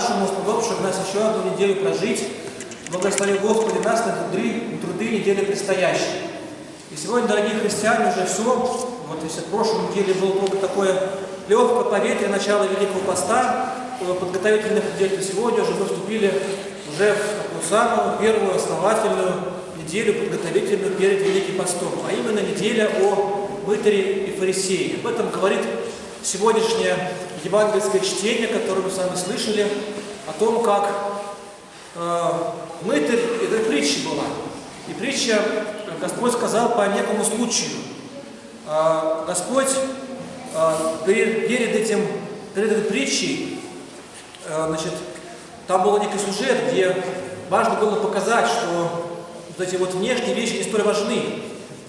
Нашему, сподобивших нас еще одну неделю прожить. Благослови Господи нас на труды, труды недели предстоящей. И сегодня, дорогие христиане, уже все, вот если в прошлой неделе было только такое легкое поветрие начала Великого Поста, подготовительных недель, то сегодня уже мы вступили уже в такую самую первую основательную неделю подготовительную перед Великим Постом, а именно неделя о мытаре и фарисее. Об этом говорит сегодняшнее евангельское чтение, которое мы с вами слышали, о том, как э, мытарь, это притча была. И притча Господь сказал по некому случаю. Э, Господь э, перед, перед этим, перед этой притчей, э, значит, там был некий сюжет, где важно было показать, что вот эти вот внешние вещи не столь важны.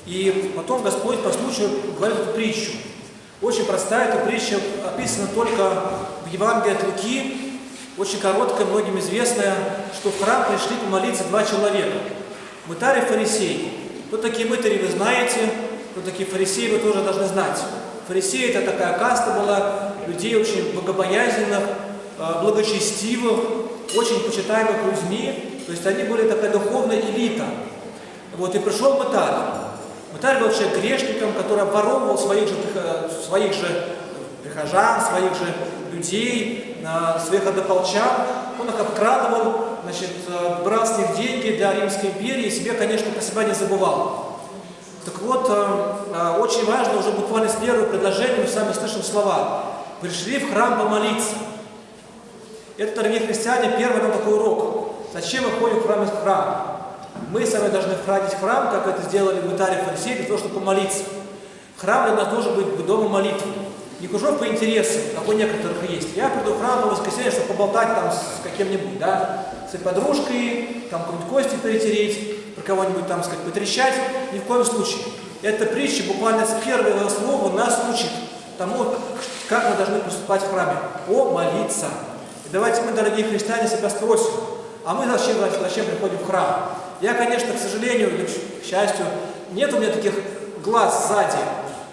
И потом Господь по случаю говорит эту притчу. Очень простая эта притча, описана только в Евангелии от Луки, очень короткая, многим известная, что в храм пришли помолиться два человека. Мытарь и фарисей. Кто такие мытари, вы знаете, кто такие фарисеи, вы тоже должны знать. Фарисеи – это такая каста была людей очень богобоязненных, э, благочестивых, очень почитаемых людьми. То есть они были такая духовная элита. Вот, и пришел мытарь. Был человек грешником, который обворовывал своих же, своих же прихожан, своих же людей, своих однополчан. Он их обкрадывал, значит, брал с них деньги для Римской империи и себе, конечно, про себя не забывал. Так вот, очень важно, уже буквально с первого предложения мы сами слышим слова. Пришли в храм помолиться. Это, дорогие христиане, первый нам такой урок. Зачем мы ходим в храм из храма? Мы сами должны входить в храм, как это сделали мытари фарисеи, для того, чтобы помолиться. Храм для нас должен быть домом молитвы. Не кружок по интересам, как у некоторых есть. Я приду в храм по воскресенье, чтобы поболтать там с каким-нибудь, да, с подружкой, там какую-нибудь кости перетереть, про кого-нибудь там, сказать, потрещать. Ни в коем случае. Эта притча буквально с первого слова нас учит тому, как мы должны поступать в храме. Помолиться. И давайте мы, дорогие христиане, себя спросим, а мы зачем, зачем приходим в храм? Я, конечно, к сожалению, или к счастью, нет у меня таких глаз сзади,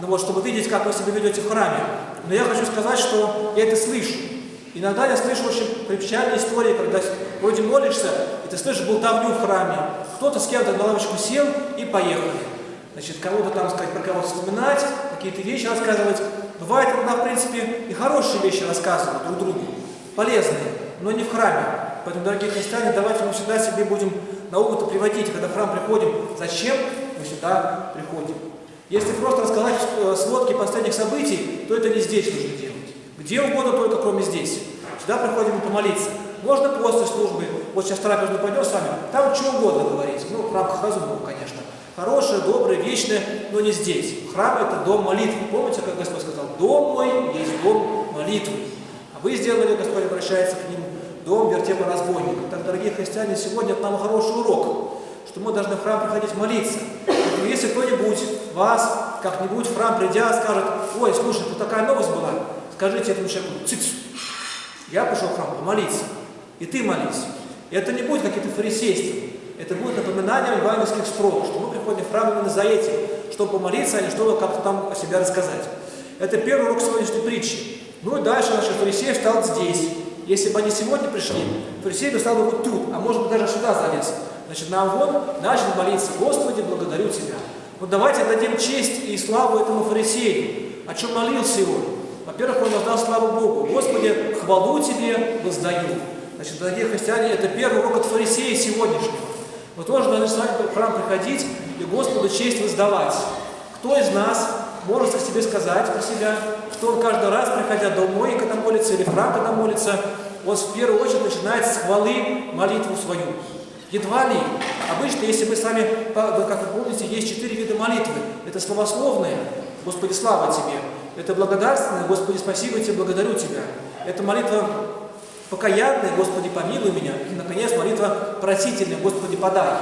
ну вот, чтобы видеть, как вы себя ведете в храме. Но я хочу сказать, что я это слышу. Иногда я слышу очень печальные истории, когда вроде молишься, и ты слышишь болтовню в храме. Кто-то с кем-то на лавочку сел и поехали. Значит, кого-то там сказать, про кого-то вспоминать, какие-то вещи рассказывать. Бывает, когда, в принципе, и хорошие вещи рассказывают друг другу, полезные, но не в храме. Поэтому, дорогие христиане, давайте мы всегда себе будем на опыт приводить, когда в храм приходим, зачем мы сюда приходим. Если просто рассказать э, сводки последних событий, то это не здесь нужно делать. Где угодно, только кроме здесь. Сюда приходим помолиться. Можно после службы, вот сейчас трапезную пойдем с вами, там что угодно говорить, ну, в рамках разумного, конечно. Хорошее, доброе, вечное, но не здесь. Храм – это дом молитвы. Помните, как Господь сказал, дом мой есть дом молитвы. А вы сделали, Господь обращается к ним, дом вертепа разбойника. Так, дорогие христиане, сегодня это нам хороший урок, что мы должны в храм приходить молиться. Поэтому если кто-нибудь вас, как-нибудь в храм придя, скажет, ой, слушай, тут такая новость была, скажите этому человеку, цикс, я пришел в храм помолиться, и ты молись. И это не будет какие-то фарисейства, это будет напоминанием евангельских строк, что мы приходим в храм именно за этим, чтобы помолиться, а не чтобы как-то там о себе рассказать. Это первый урок сегодняшней притчи. Ну и дальше наш фарисей встал здесь. Если бы они сегодня пришли, фарисей бы стал бы вот тут, а может быть даже сюда залез. Значит, на вон начал молиться, Господи, благодарю Тебя. Вот давайте дадим честь и славу этому фарисею. О чем молился его? Во-первых, он воздал славу Богу. Господи, хвалу Тебе воздаю. Значит, дорогие христиане, это первый урок от фарисея сегодняшнего. Мы тоже должны с вами в храм приходить и Господу честь воздавать. Кто из нас о себе сказать про себя, что он каждый раз, приходя домой, когда молится, или в храм, когда молится, он в первую очередь начинает с хвалы молитву свою. Едва ли. Обычно, если мы с вами, как вы помните, есть четыре вида молитвы. Это словословные, Господи, слава Тебе. Это благодарственное, Господи, спасибо Тебе, благодарю Тебя. Это молитва покаянная, Господи, помилуй меня. И, наконец, молитва просительная, Господи, подай.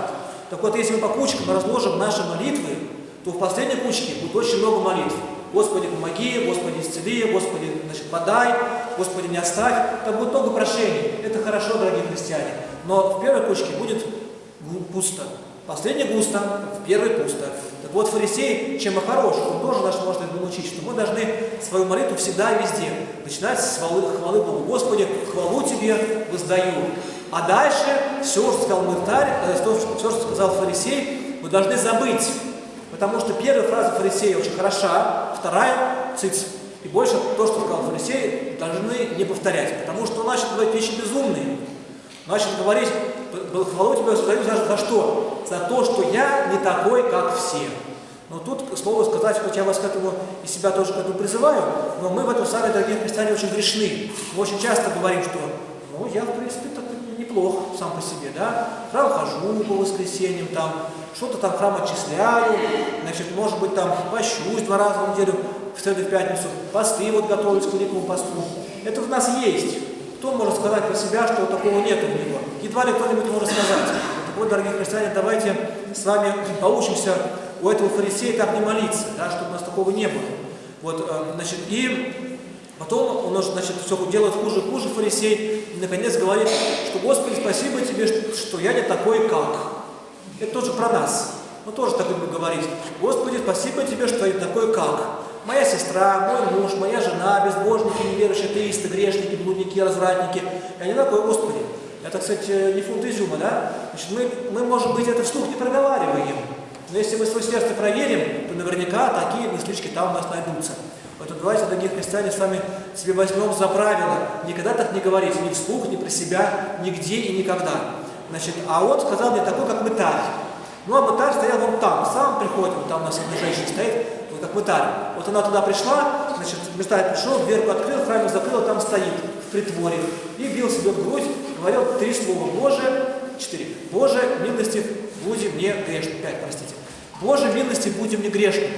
Так вот, если мы по кучкам разложим наши молитвы, то в последней кучке будет очень много молитв. Господи, помоги, Господи, исцели, Господи, значит, подай, Господи, не оставь. Там будет много прошений. Это хорошо, дорогие христиане. Но в первой кучке будет пусто. последний густо, в первый пусто. Так вот, фарисей, чем и хорош, он тоже наш может этому научить, что мы должны свою молитву всегда и везде начинать с хвалы, хвалы Богу. Господи, хвалу Тебе воздаю. А дальше все, что сказал мытарь, э, все, что сказал фарисей, мы должны забыть. Потому что первая фраза фарисея очень хороша, вторая – циц. И больше то, что сказал фарисей, должны не повторять. Потому что он начал говорить вещи безумные. Начал говорить, хвалу воздаю за, за что? За то, что я не такой, как все. Но тут слово сказать, хоть я вас к этому и себя тоже к этому призываю, но мы в этом сами, дорогие христиане, очень грешны. Мы очень часто говорим, что ну, я, в принципе, так неплох сам по себе, да, в храм хожу по воскресеньям, там, что-то там храм отчисляю, значит, может быть, там, пощусь два раза в неделю, в среду в пятницу, посты вот готовлюсь к великому посту. Это в нас есть. Кто может сказать про себя, что такого нет у него? Едва ли кто-нибудь может сказать. Так вот, дорогие христиане, давайте с вами поучимся у этого фарисея так не молиться, да, чтобы у нас такого не было. Вот, э, значит, и потом он, значит, все делает хуже и хуже фарисей, и наконец говорит, что Господи, спасибо тебе, что я не такой, как. Это тоже про нас. Мы тоже так будем говорить. Господи, спасибо тебе, что я не такой, как. Моя сестра, мой муж, моя жена, безбожники, неверующие, атеисты, грешники, блудники, развратники. Я не такой, Господи. Это, кстати, не фунт изюма, да? Значит, мы, мы, может быть, это вслух не проговариваем. Но если мы свое сердце проверим, то наверняка такие мыслички там у нас найдутся. Поэтому давайте, дорогие христиане, с вами себе возьмем за правило никогда так не говорить, ни вслух, ни про себя, нигде и никогда. Значит, а он сказал мне такой, как мытарь. Ну, а мытарь стоял вон там, сам приходит, вот там у нас одна женщина стоит, вот как мытарь. Вот она туда пришла, значит, мытарь пришел, дверку открыл, храм закрыл, там стоит, в притворе, и бил себе в грудь, говорил три слова, Боже, четыре, Боже, милости, будем мне грешным. Пять, простите. Боже, милости, будем мне грешным.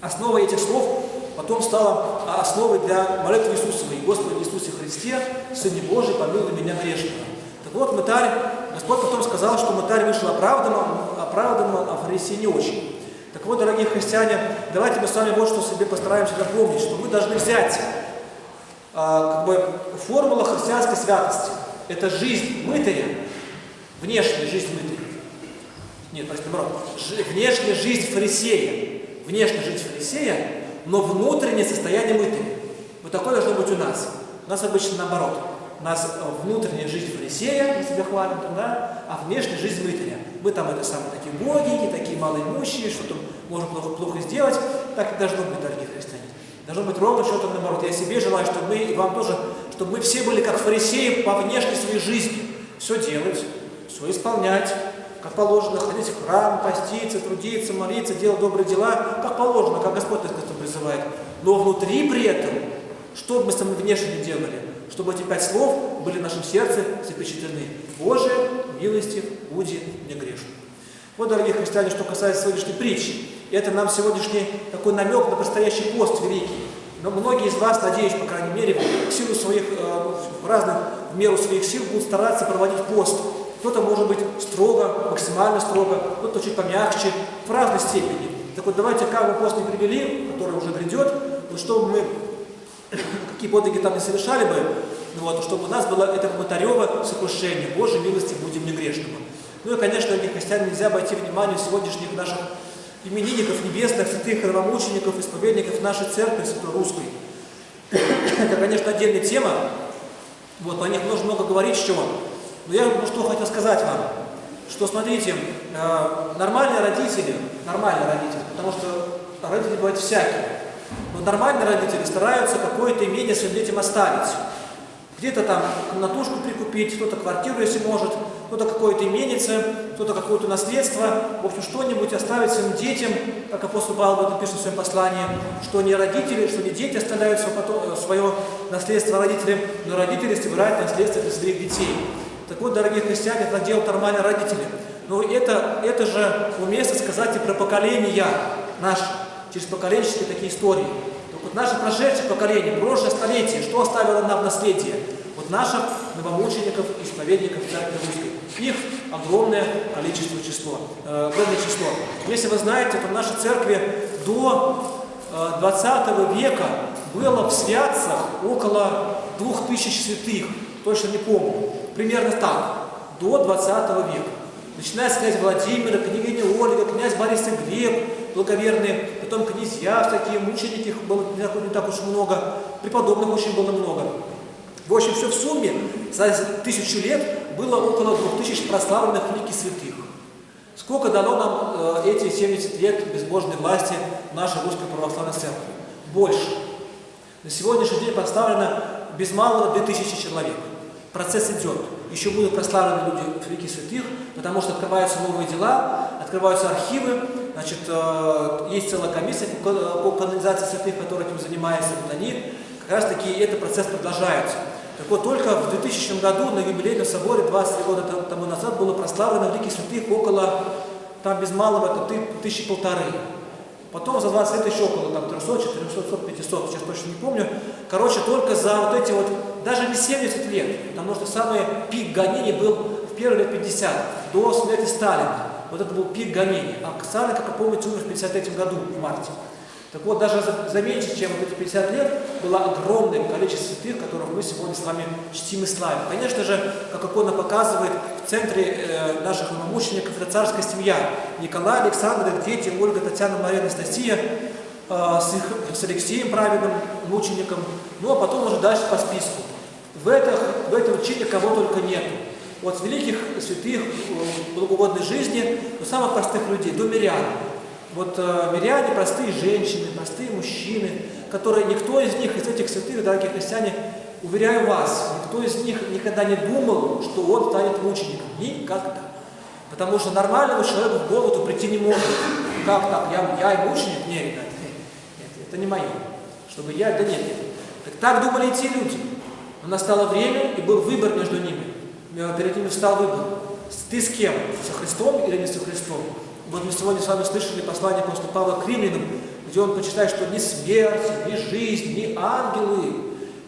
Основой этих слов потом стала основой для молитвы Иисусовой. Господи Иисусе Христе, Сыне Божий, помилуй меня грешного. Так вот, мытарь, Господь потом сказал, что мытарь вышел оправданным, оправданным, а фарисей не очень. Так вот, дорогие христиане, давайте мы с вами вот что себе постараемся запомнить, что мы должны взять а, как бы формула христианской святости. Это жизнь мытаря, внешняя жизнь мытаря. Нет, простите, наоборот. Внешняя жизнь фарисея. Внешняя жизнь фарисея, но внутреннее состояние мытаря. Вот такое должно быть у нас. У нас обычно наоборот. У нас внутренняя жизнь фарисея, мы себя хвалим да, а внешняя жизнь мытаря. Мы там это самые такие боги, такие малоимущие, что-то можем плохо, плохо сделать. Так и должно быть, дорогие христиане. Должно быть ровно что-то наоборот. Я себе желаю, чтобы мы, и вам тоже, чтобы мы все были как фарисеи по внешней своей жизни. Все делать, все исполнять, как положено, ходить в храм, поститься, трудиться, молиться, делать добрые дела, как положено, как Господь нас к этому призывает. Но внутри при этом, что бы мы самым внешне не делали, чтобы эти пять слов были в нашем сердце запечатлены. Боже, милости, буди не грешным. Вот, дорогие христиане, что касается сегодняшней притчи. Это нам сегодняшний такой намек на предстоящий пост великий. Но многие из вас, надеюсь, по крайней мере, в силу своих э, разных, в меру своих сил будут стараться проводить пост. Кто-то может быть строго, максимально строго, кто-то чуть помягче, в разной степени. Так вот, давайте, как бы пост не привели, который уже грядет, но чтобы мы, какие подвиги там не совершали бы, ну вот, чтобы у нас было это комментарево сокрушение. Боже, милости, будем не грешными. Ну и, конечно, дорогие христиане, нельзя обойти внимание сегодняшних наших именинников небесных, святых храмомучеников, исповедников нашей церкви святой русской. Это, конечно, отдельная тема. Вот, о них нужно много говорить, с чего. Но я ну, что хотел сказать вам, что, смотрите, э, нормальные родители, нормальные родители, потому что родители бывают всякие, но нормальные родители стараются какое-то имение своим детям оставить. Где-то там комнатушку прикупить, кто-то квартиру, если может, кто-то какое-то именице, кто-то какое-то наследство, в общем, что-нибудь оставить своим детям, как апостол Павел в в своем послании, что не родители, что не дети оставляют свое, свое наследство родителям, но родители собирают наследство для своих детей. Так вот, дорогие христиане, это делают нормальные родители. Но это, это же уместно сказать и про поколения наши, через поколенческие такие истории. Вот наше прошедшее поколение, прошлое столетие, что оставило нам наследие? Вот наших новомучеников, исповедников Церкви Русской. Их огромное количество число, э, число. Если вы знаете, то в нашей церкви до э, 20 века было в святцах около 2000 святых, точно не помню. Примерно так, до 20 века. начиная с князя Владимира, княгини Ольга, князь Борис и Глеб, благоверные, потом князья, такие мученики, их было не так уж много, преподобных очень было много. В общем, все в сумме за тысячу лет было около двух тысяч прославленных великих святых. Сколько дало нам э, эти 70 лет безбожной власти нашей Русской Православной Церкви? Больше. На сегодняшний день прославлено без малого 2000 человек. Процесс идет. Еще будут прославлены люди великих святых, потому что открываются новые дела, открываются архивы, значит, э, есть целая комиссия по канонизации святых, которая этим занимается, вот они, как раз таки этот процесс продолжается. Так вот, только в 2000 году на юбилейном соборе, 23 года тому назад, было прославлено великих святых около, там без малого, это тысячи полторы. Потом за 20 лет еще около там, 300, 400, 500, сейчас точно не помню. Короче, только за вот эти вот, даже не 70 лет, потому что самый пик гонений был в первые лет 50, до смерти Сталина. Вот это был пик гонений. А Сталин, как вы помните, умер в 53 году, в марте. Так вот, даже за, за меньше, чем вот эти 50 лет, было огромное количество святых, которых мы сегодня с вами чтим и славим. Конечно же, как икона показывает, в центре э, наших мучеников это царская семья. Николай, Александр, их дети, Ольга, Татьяна, Мария, Анастасия, э, с, их, с Алексеем, праведным мучеником. Ну, а потом уже дальше по списку. В, это, в этом чине кого только нету. От великих святых, э, благоугодной жизни до самых простых людей, до мирян. Вот э, миряне, простые женщины, простые мужчины, которые никто из них, из этих святых, дорогие христиане, уверяю вас, никто из них никогда не думал, что он станет мучеником. Никогда. Потому что нормальному человеку в голову прийти не может. Как так? Я, я и мученик? Нет, ребят, нет, нет, это не мое. Чтобы я, да нет, нет. Так, так думали и те люди. Но настало время, и был выбор между ними. Перед ними встал выбор. Ты с кем? Со Христом или не со Христом? Вот мы сегодня с вами слышали послание апостола Павла к римлянам, где он почитает, что ни смерть, ни жизнь, ни ангелы,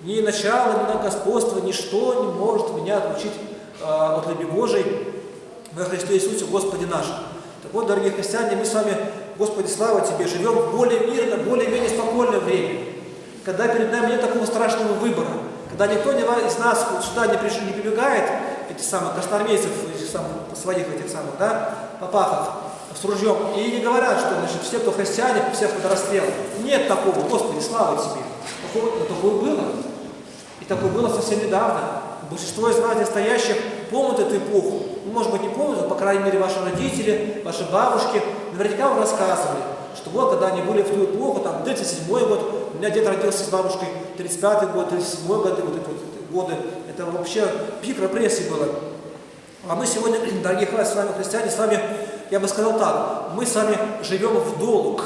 ни начало, ни на господство, ничто не может меня отлучить э, от любви Божией во Христе Иисусе, Господе нашем. Так вот, дорогие христиане, мы с вами, Господи, слава Тебе, живем в более мирное, более-менее спокойное время, когда перед нами нет такого страшного выбора, когда никто из нас сюда не, пришли, не прибегает, этих самых красноармейцев, этих самых, своих этих самых, да, попахов, с ружьем, и не говорят, что значит, все, кто христиане, всех под расстрел. Нет такого, Господи, слава Тебе. Такое, но такое было. И такое было совсем недавно. Большинство из здесь стоящих, помнят эту эпоху. Может быть, не помнят, но, по крайней мере, ваши родители, ваши бабушки наверняка вам рассказывали, что вот, когда они были в ту эпоху, там, 37 год, у меня дед родился с бабушкой, 35 год, 37 год, вот эти вот годы, это вообще пик репрессий было. А мы сегодня, дорогие с вами христиане, с вами я бы сказал так, мы с вами живем в долг.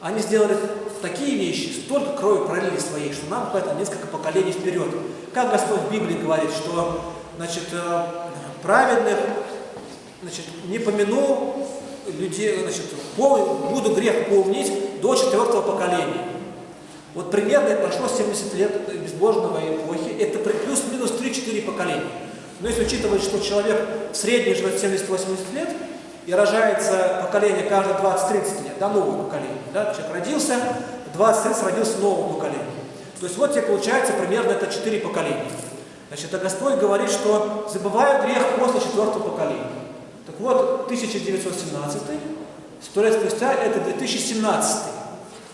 Они сделали такие вещи, столько крови пролили своей, что нам хватит несколько поколений вперед. Как Господь в Библии говорит, что значит, э, праведных значит, не помяну людей, значит, буду грех помнить до четвертого поколения. Вот примерно прошло 70 лет безбожного эпохи, это плюс-минус 3-4 поколения. Но если учитывать, что человек в среднем живет 70-80 лет, и рожается поколение каждые 20-30 лет, да, новое поколение. Да? Человек родился, 20-30 родился новое поколение. То есть вот тебе получается примерно это 4 поколения. Значит, а Господь говорит, что забываю грех после четвертого поколения. Так вот, 1917, сто лет спустя это 2017.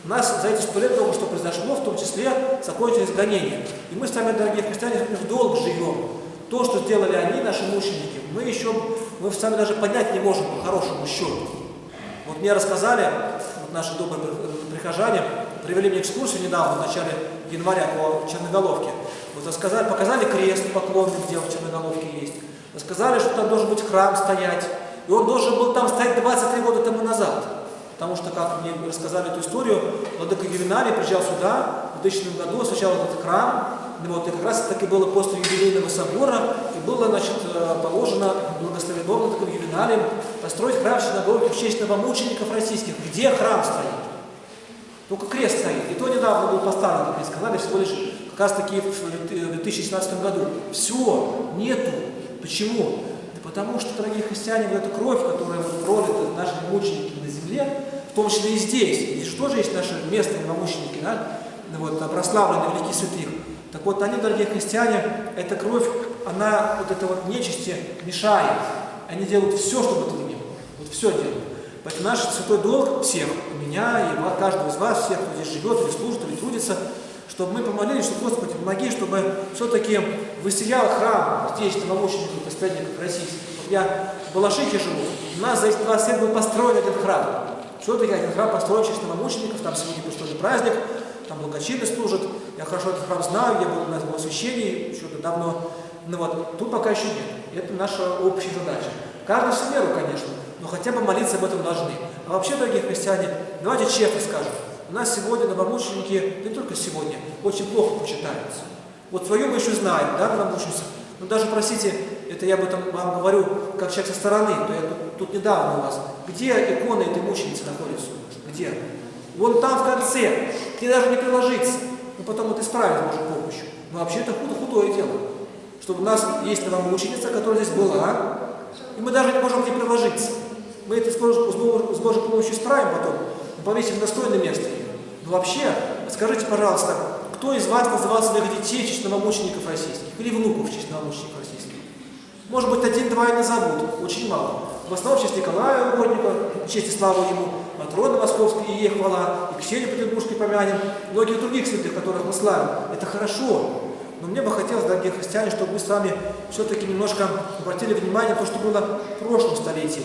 У нас за эти сто лет много что произошло, в том числе закончилось гонение. И мы с вами, дорогие христиане, в долг живем. То, что сделали они, наши мученики, мы еще, мы сами даже понять не можем по хорошему счету. Вот мне рассказали, вот наши добрые прихожане, привели мне экскурсию недавно, в начале января по Черноголовке. Вот рассказали, показали крест поклонный, где в Черноголовке есть. Рассказали, что там должен быть храм стоять. И он должен был там стоять 23 года тому назад. Потому что, как мне рассказали эту историю, Владыка Ювеналий приезжал сюда в 2000 году, сначала этот храм, вот, и как раз таки было после юбилейного собора, и было, значит, э, положено благословенным таким ювеналием построить храм синагоги в честь новомучеников российских. Где храм стоит? Только крест стоит. И то недавно был поставлен, как мне сказали, всего лишь как раз таки в 2017 году. Все, нету. Почему? Да потому что, дорогие христиане, вот эта кровь, которая пролита нашими мучениками на земле, в том числе и здесь, здесь что же есть наши местные новомученики, да? вот, прославленные великие святых, так вот, они, дорогие христиане, эта кровь, она вот это вот нечисти мешает. Они делают все, чтобы этого не было. Вот все делают. Поэтому наш святой долг всех, меня и каждого из вас, всех, кто здесь живет, или служит, или трудится, чтобы мы помолились, что Господи, помоги, чтобы все-таки высиял храм здесь, новомучеников, исповедников российских. Вот я в Балашихе живу, у нас за эти 20 лет был построен один храм. Все-таки один храм построен через новомучеников, там сегодня был праздник, там благочинный служит, я хорошо этот храм знаю, я был на этом освящении еще давно, но вот тут пока еще нет. Это наша общая задача. Каждый в меру, конечно, но хотя бы молиться об этом должны. А вообще, дорогие христиане, давайте честно скажем, у нас сегодня новомученики, не только сегодня, очень плохо почитаются. Вот свою мы еще знаем, да, новомученицы? Но даже, простите, это я об этом вам говорю, как человек со стороны, то я тут, тут недавно у вас. Где иконы этой мученицы нас? Где? Вон там в конце, тебе даже не приложиться. Ну потом это исправить может помощью. Но вообще это худо, худое дело. Чтобы у нас есть новомученица, которая здесь была, и мы даже не можем где приложиться. Мы это с Божьей помощью исправим потом, повесим в достойное место. Но вообще, скажите, пожалуйста, кто из вас называл своих детей в честь российских? Или внуков в честь российских? Может быть, один-два и назовут, очень мало. В основном в честь Николая Угодника, в честь и славу ему, Матрона Московской и ей хвала, и Ксению Петербургской помянем, многих других святых, которых мы славим. Это хорошо. Но мне бы хотелось, дорогие христиане, чтобы мы с вами все-таки немножко обратили внимание на то, что было в прошлом столетии.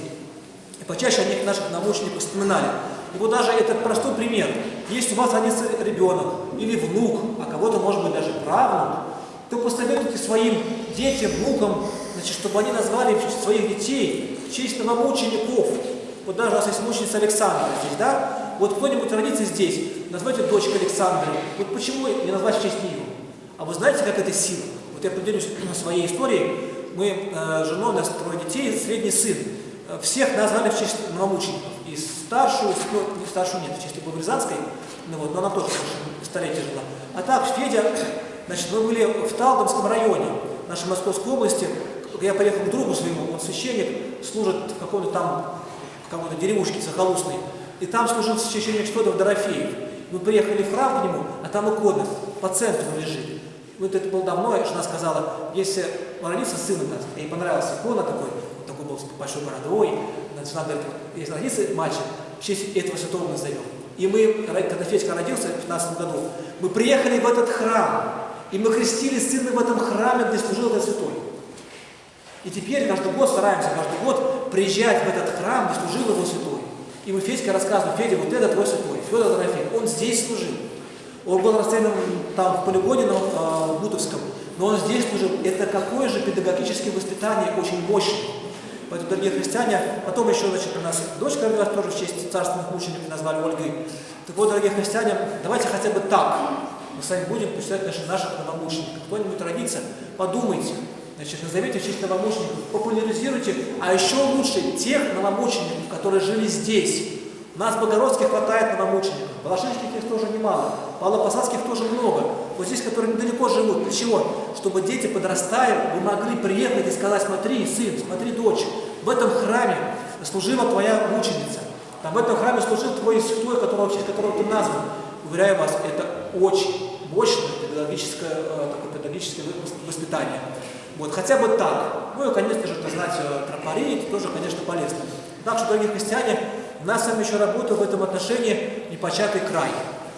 И почаще о них наших научников вспоминали. И вот даже этот простой пример. Если у вас родится ребенок или внук, а кого-то, может быть, даже правнук, то посоветуйте своим детям, внукам, значит, чтобы они назвали своих детей в честь новомучеников. Вот даже у нас есть мученица Александра здесь, да? Вот кто-нибудь родится здесь, назовите дочку Александры. Вот почему не назвать в честь нее? А вы знаете, как это сила? Вот я поделюсь своей историей. Мы э, женой, у нас трое детей, средний сын. Всех назвали в честь новомучеников. И старшую, ну, не старшую нет, в честь Богорязанской, ну вот, но она тоже столетие жила. А так, Федя, значит, мы были в Талдомском районе нашей Московской области. Я поехал к другу своему, он священник, служит в каком-то там, в какой-то деревушке захолустной. И там служил священник Штодов Дорофеев. Мы приехали в храм к нему, а там икона по центру лежит. Вот это было давно, жена сказала, если родится сын у нас, ей понравилась икона такой был с большой бородой, если родится мальчик, в честь этого святого назовем. И мы, когда Федька родился в 15 году, мы приехали в этот храм, и мы крестили сына в этом храме, где служил этот святой. И теперь каждый год стараемся, каждый год приезжать в этот храм, где служил его святой. И мы Федька рассказываем, Федя, вот это твой святой, Федор Дорофей, он здесь служил. Он был расстрелян там в полигоне на э, Бутовском, но он здесь служил. Это какое же педагогическое воспитание, очень мощное. Поэтому, дорогие христиане, потом еще, значит, у нас дочка родилась тоже в честь царственных мучеников, назвали Ольгой. Так вот, дорогие христиане, давайте хотя бы так мы с вами будем почитать наших, наших новомучеников. Кто-нибудь родится, подумайте, значит, назовите в честь новомучеников, популяризируйте, а еще лучше тех новомучеников, которые жили здесь. У нас в Богородске хватает новомучеников, Балашинских их тоже немало, Павлопосадских тоже много. Вот здесь, которые недалеко живут. Для чего? Чтобы дети, подрастая, вы могли приехать и сказать, смотри, сын, смотри, дочь, в этом храме служила твоя мученица. Там в этом храме служил твой святой, которого, которого ты назван. Уверяю вас, это очень мощное педагогическое, э, такое педагогическое воспитание. Вот, хотя бы так. Ну и, конечно же, знать э, тропари, это тоже, конечно, полезно. Так что, дорогие христиане, у нас с вами еще работа в этом отношении непочатый край.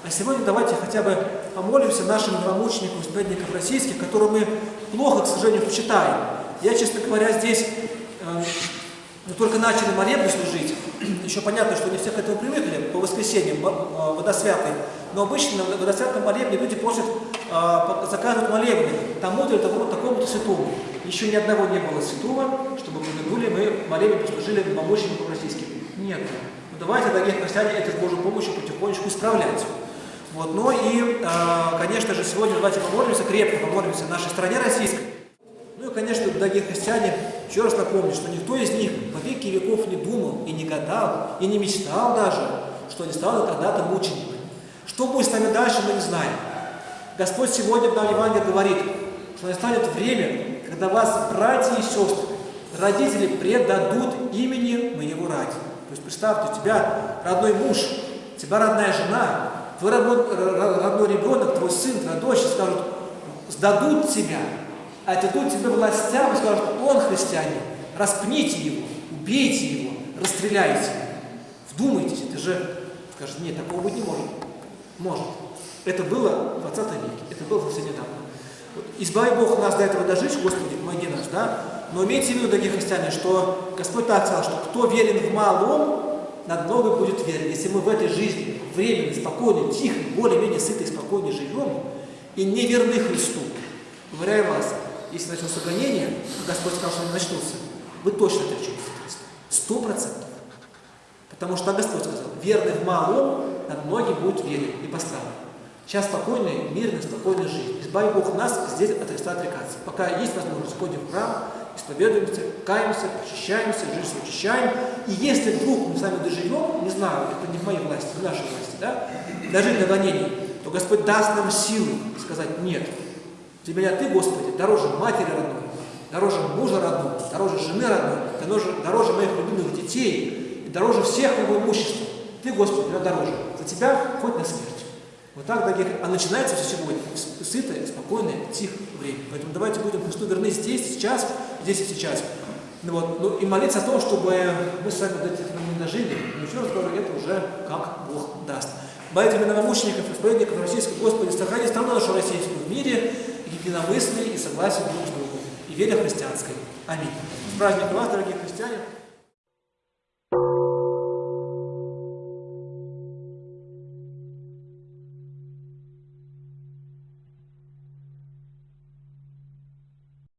А сегодня давайте хотя бы помолимся нашим новомученикам, исповедникам российских, которые мы плохо, к сожалению, почитаем. Я, честно говоря, здесь э, мы только начали молебны служить. Еще понятно, что не все к этому привыкли по воскресеньям, э. Но обычно на водосвятном молебне люди просят, э, заказывают молебны тому-то или такому, такому-то святому. Еще ни одного не было святого, чтобы помянули мы молебен послужили новомученикам российским. Нет. Ну, давайте, дорогие христиане, это с Божьей помощью потихонечку исправлять. Вот. Ну и, э, конечно же, сегодня давайте помолимся, крепко помолимся нашей стране российской. Ну и, конечно, дорогие христиане, еще раз напомню, что никто из них по веки веков не думал и не гадал, и не мечтал даже, что они станут когда-то мучениками. Что будет с нами дальше, мы не знаем. Господь сегодня в Новом Евангелии говорит, что настанет время, когда вас, братья и сестры, родители предадут имени моего ради. То есть представьте, у тебя родной муж, у тебя родная жена, твой родной, ребенок, твой сын, твоя дочь скажут, сдадут тебя, отдадут тебе властям и скажут, он христианин, распните его, убейте его, расстреляйте. Вдумайтесь, это же, скажет, нет, такого быть не может. Может. Это было в 20 веке, это было совсем недавно. Вот, избави Бог нас до этого дожить, Господи, помоги нас, да? Но имейте в виду, дорогие христиане, что Господь так сказал, что кто верен в малом, над многим будет верен. Если мы в этой жизни временно, спокойно, тихо, более-менее сыто и спокойно живем, и не верны Христу, уверяю вас, если начнутся гонения, Господь сказал, что они начнутся, вы точно отречетесь от Христа. Сто процентов. Потому что Господь сказал, верный в малом, над многим будет верен и поставлен. Сейчас спокойная, мирная, спокойная жизнь. Избави Бог нас здесь от Христа отрекаться. Пока есть возможность, ходим в храм, исповедуемся, каемся, очищаемся, жизнь очищаем. И если вдруг мы с вами доживем, не знаю, это не в моей власти, в нашей власти, да, дожить до гонений, то Господь даст нам силу сказать «нет». Для меня Ты, Господи, дороже матери родной, дороже мужа родного, дороже жены родной, дороже, дороже моих любимых детей, и дороже всех моего имущества. Ты, Господи, меня дороже. За Тебя хоть на смерть. Вот так, дорогие, а начинается все сегодня сытое, спокойное, тихое время. Поэтому давайте будем Христу верны здесь, сейчас, здесь и сейчас. Ну, вот, ну, и молиться о том, чтобы мы с вами до этих не дожили. Но еще раз говорю, это уже как Бог даст. Молитвами новомучеников, исповедников российского Господи, сохрани страну нашу российскую в мире, единомыслии и согласии друг с другом, и вере христианской. Аминь. С праздником вас, дорогие христиане!